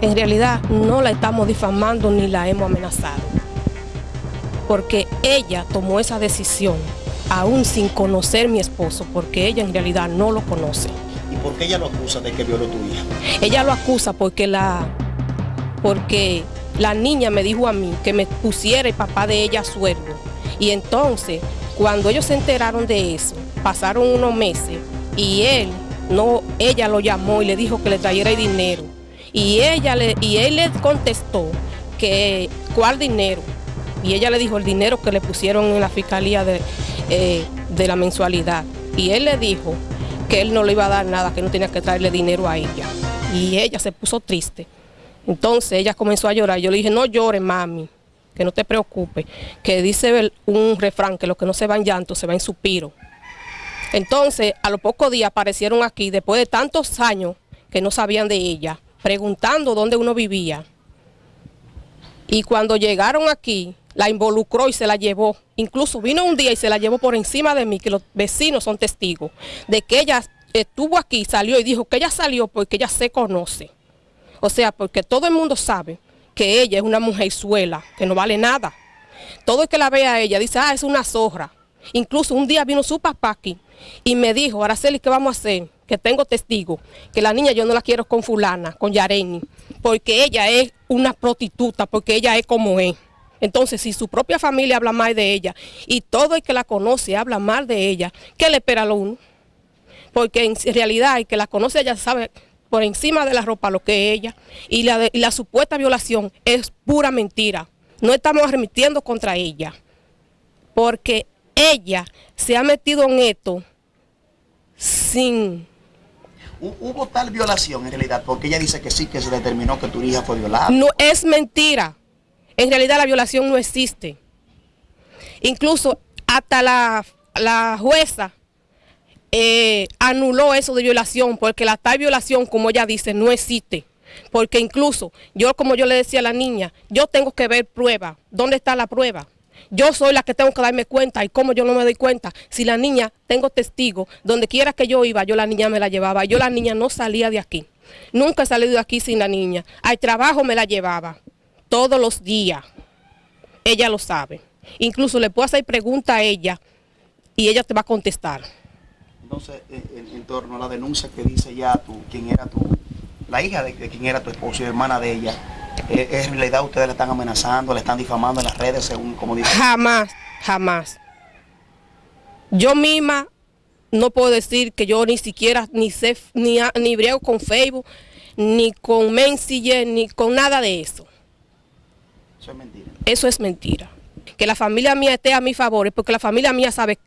en realidad no la estamos difamando ni la hemos amenazado. Porque ella tomó esa decisión, aún sin conocer mi esposo, porque ella en realidad no lo conoce. ¿Y por qué ella lo acusa de que violó tu hija? Ella lo acusa porque la, porque la niña me dijo a mí que me pusiera el papá de ella a sueldo. Y entonces, cuando ellos se enteraron de eso, pasaron unos meses y él no, ella lo llamó y le dijo que le trajera el dinero. Y ella le, y él le contestó que cuál dinero. Y ella le dijo el dinero que le pusieron en la fiscalía de, eh, de la mensualidad. Y él le dijo que él no le iba a dar nada, que no tenía que traerle dinero a ella. Y ella se puso triste. Entonces ella comenzó a llorar. Yo le dije, no llores, mami, que no te preocupes. Que dice un refrán, que lo que no se va en llanto, se va en suspiro. Entonces, a los pocos días aparecieron aquí, después de tantos años que no sabían de ella, preguntando dónde uno vivía. Y cuando llegaron aquí, la involucró y se la llevó. Incluso vino un día y se la llevó por encima de mí, que los vecinos son testigos, de que ella estuvo aquí, salió y dijo que ella salió porque ella se conoce. O sea, porque todo el mundo sabe que ella es una mujer suela, que no vale nada. Todo el que la ve a ella dice, ah, es una zorra. Incluso un día vino su papá aquí y me dijo, Araceli, ¿qué vamos a hacer? Que tengo testigo, que la niña yo no la quiero con fulana, con Yareni, porque ella es una prostituta, porque ella es como es. Entonces, si su propia familia habla mal de ella y todo el que la conoce habla mal de ella, ¿qué le espera a uno? Porque en realidad el que la conoce ella sabe por encima de la ropa lo que es ella y la, y la supuesta violación es pura mentira. No estamos remitiendo contra ella, porque ella se ha metido en esto sin... ¿Hubo tal violación en realidad? Porque ella dice que sí, que se determinó que tu hija fue violada. No, es mentira. En realidad la violación no existe. Incluso hasta la, la jueza eh, anuló eso de violación, porque la tal violación, como ella dice, no existe. Porque incluso yo, como yo le decía a la niña, yo tengo que ver prueba. ¿Dónde está la prueba? Yo soy la que tengo que darme cuenta y como yo no me doy cuenta. Si la niña, tengo testigo, donde quiera que yo iba, yo la niña me la llevaba. Yo la niña no salía de aquí. Nunca he salido de aquí sin la niña. Al trabajo me la llevaba. Todos los días. Ella lo sabe. Incluso le puedo hacer pregunta a ella y ella te va a contestar. Entonces, en, en torno a la denuncia que dice ya tú, quién era tu, la hija de, de quién era tu esposo y hermana de ella, eh, ¿en realidad ustedes la están amenazando, la están difamando en las redes según como dice? Jamás, jamás. Yo misma no puedo decir que yo ni siquiera ni sé, ni, ni briego con Facebook, ni con Messenger, ni con nada de eso. Eso es mentira. Eso es mentira. Que la familia mía esté a mi favor, porque la familia mía sabe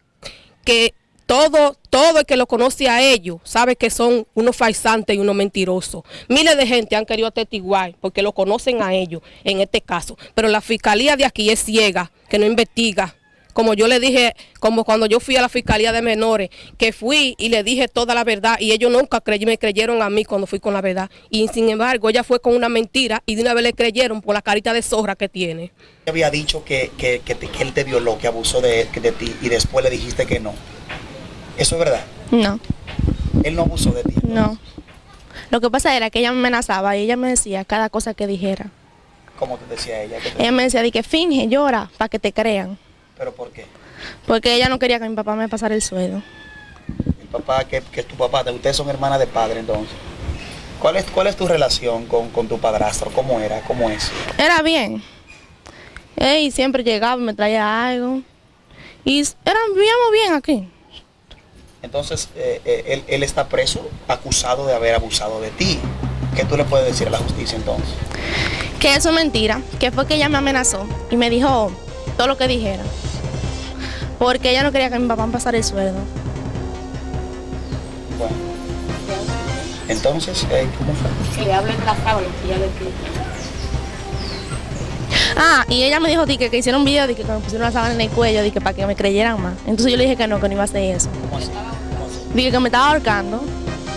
que todo, todo el que lo conoce a ellos sabe que son unos falsantes y unos mentirosos. Miles de gente han querido atestiguar porque lo conocen a ellos en este caso. Pero la fiscalía de aquí es ciega, que no investiga. Como yo le dije, como cuando yo fui a la fiscalía de menores, que fui y le dije toda la verdad y ellos nunca me creyeron a mí cuando fui con la verdad. Y sin embargo, ella fue con una mentira y de una vez le creyeron por la carita de zorra que tiene. Había dicho que, que, que él te violó, que abusó de, de ti y después le dijiste que no. ¿Eso es verdad? No. ¿Él no abusó de ti? No. Lo que pasa era que ella me amenazaba y ella me decía cada cosa que dijera. ¿Cómo te decía ella? Te... Ella me decía de que finge, llora, para que te crean. ¿Pero por qué? Porque ella no quería que mi papá me pasara el sueldo. El papá, que, que es tu papá, ustedes son hermanas de padre entonces. ¿Cuál es, cuál es tu relación con, con tu padrastro? ¿Cómo era? ¿Cómo es? Era bien. Y siempre llegaba, me traía algo. Y era, vivíamos bien aquí. Entonces, eh, eh, él, él, está preso, acusado de haber abusado de ti. ¿Qué tú le puedes decir a la justicia entonces? Que eso es mentira, que fue que ella me amenazó y me dijo todo lo que dijera. Porque ella no quería que mi papá me pasara el sueldo. Bueno. Entonces, eh, ¿cómo fue? Que le hablen la sábana, que ella le Ah, y ella me dijo di, que, que hicieron un video de que me pusieron la sábana en el cuello, di, que para que me creyeran más. Entonces yo le dije que no, que no iba a hacer eso. Dije que me estaba ahorcando,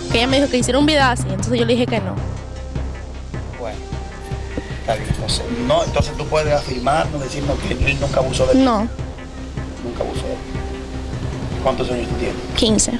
que ella me dijo que hiciera un video así, entonces yo le dije que no. Bueno, está bien, entonces, no, entonces tú puedes afirmar, no decirnos que él nunca abusó de ti. No. Nunca abusó de ti. ¿Cuántos años tú tienes? 15.